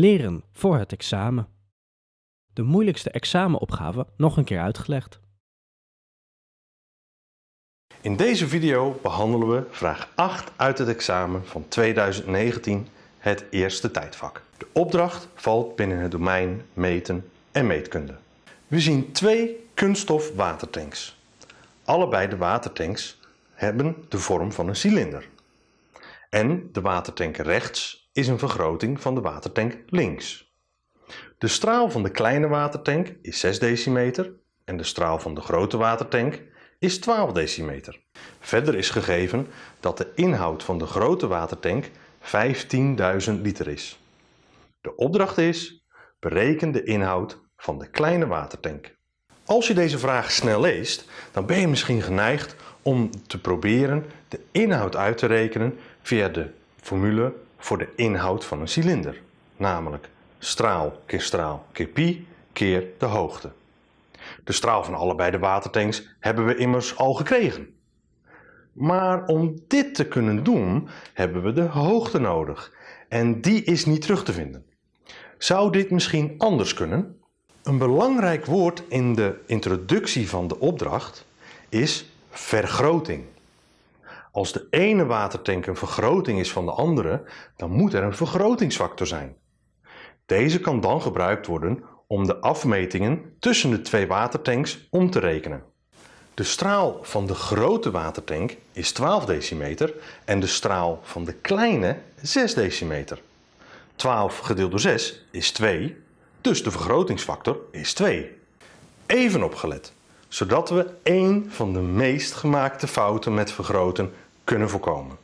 Leren voor het examen. De moeilijkste examenopgave nog een keer uitgelegd. In deze video behandelen we vraag 8 uit het examen van 2019, het eerste tijdvak. De opdracht valt binnen het domein meten en meetkunde. We zien twee kunststof watertanks. Allebei de watertanks hebben de vorm van een cilinder. En de watertank rechts is een vergroting van de watertank links. De straal van de kleine watertank is 6 decimeter en de straal van de grote watertank is 12 decimeter. Verder is gegeven dat de inhoud van de grote watertank 15.000 liter is. De opdracht is, bereken de inhoud van de kleine watertank. Als je deze vraag snel leest, dan ben je misschien geneigd om te proberen de inhoud uit te rekenen via de formule voor de inhoud van een cilinder. Namelijk straal keer straal keer pi keer de hoogte. De straal van allebei de watertanks hebben we immers al gekregen. Maar om dit te kunnen doen hebben we de hoogte nodig en die is niet terug te vinden. Zou dit misschien anders kunnen? Een belangrijk woord in de introductie van de opdracht is vergroting. Als de ene watertank een vergroting is van de andere, dan moet er een vergrotingsfactor zijn. Deze kan dan gebruikt worden om de afmetingen tussen de twee watertanks om te rekenen. De straal van de grote watertank is 12 decimeter en de straal van de kleine 6 decimeter. 12 gedeeld door 6 is 2, dus de vergrotingsfactor is 2. Even opgelet, zodat we één van de meest gemaakte fouten met vergroten kunnen voorkomen.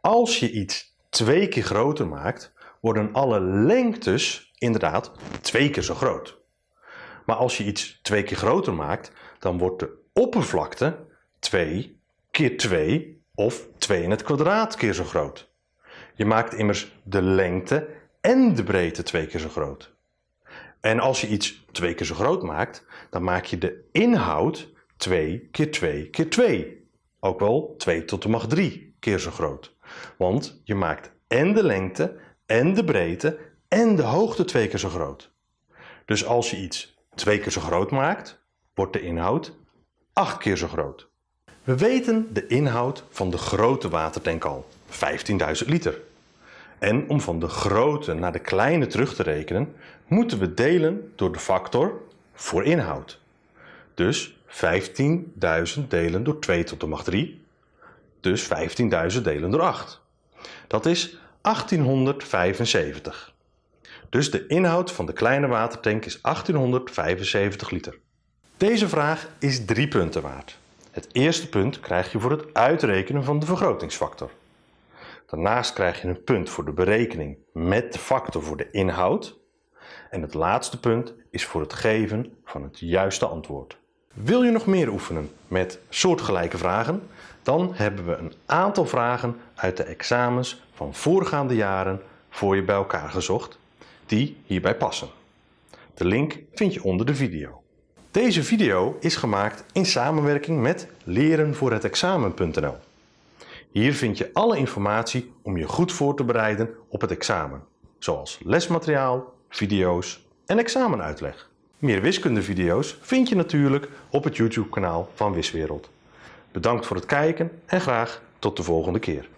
Als je iets twee keer groter maakt, worden alle lengtes inderdaad twee keer zo groot. Maar als je iets twee keer groter maakt, dan wordt de oppervlakte 2 keer 2 of 2 in het kwadraat keer zo groot. Je maakt immers de lengte en de breedte twee keer zo groot. En als je iets twee keer zo groot maakt, dan maak je de inhoud 2 keer 2 keer 2. Ook wel 2 tot de macht 3 keer zo groot. Want je maakt en de lengte en de breedte en de hoogte twee keer zo groot. Dus als je iets twee keer zo groot maakt, wordt de inhoud 8 keer zo groot. We weten de inhoud van de grote watertank al, 15.000 liter. En om van de grote naar de kleine terug te rekenen, moeten we delen door de factor voor inhoud. Dus 15.000 delen door 2 tot de macht 3, dus 15.000 delen door 8. Dat is 1875. Dus de inhoud van de kleine watertank is 1875 liter. Deze vraag is drie punten waard. Het eerste punt krijg je voor het uitrekenen van de vergrotingsfactor. Daarnaast krijg je een punt voor de berekening met de factor voor de inhoud. En het laatste punt is voor het geven van het juiste antwoord. Wil je nog meer oefenen met soortgelijke vragen? Dan hebben we een aantal vragen uit de examens van voorgaande jaren voor je bij elkaar gezocht, die hierbij passen. De link vind je onder de video. Deze video is gemaakt in samenwerking met lerenvoorhetexamen.nl. Hier vind je alle informatie om je goed voor te bereiden op het examen, zoals lesmateriaal, video's en examenuitleg. Meer wiskundevideo's vind je natuurlijk op het YouTube kanaal van Wiswereld. Bedankt voor het kijken en graag tot de volgende keer.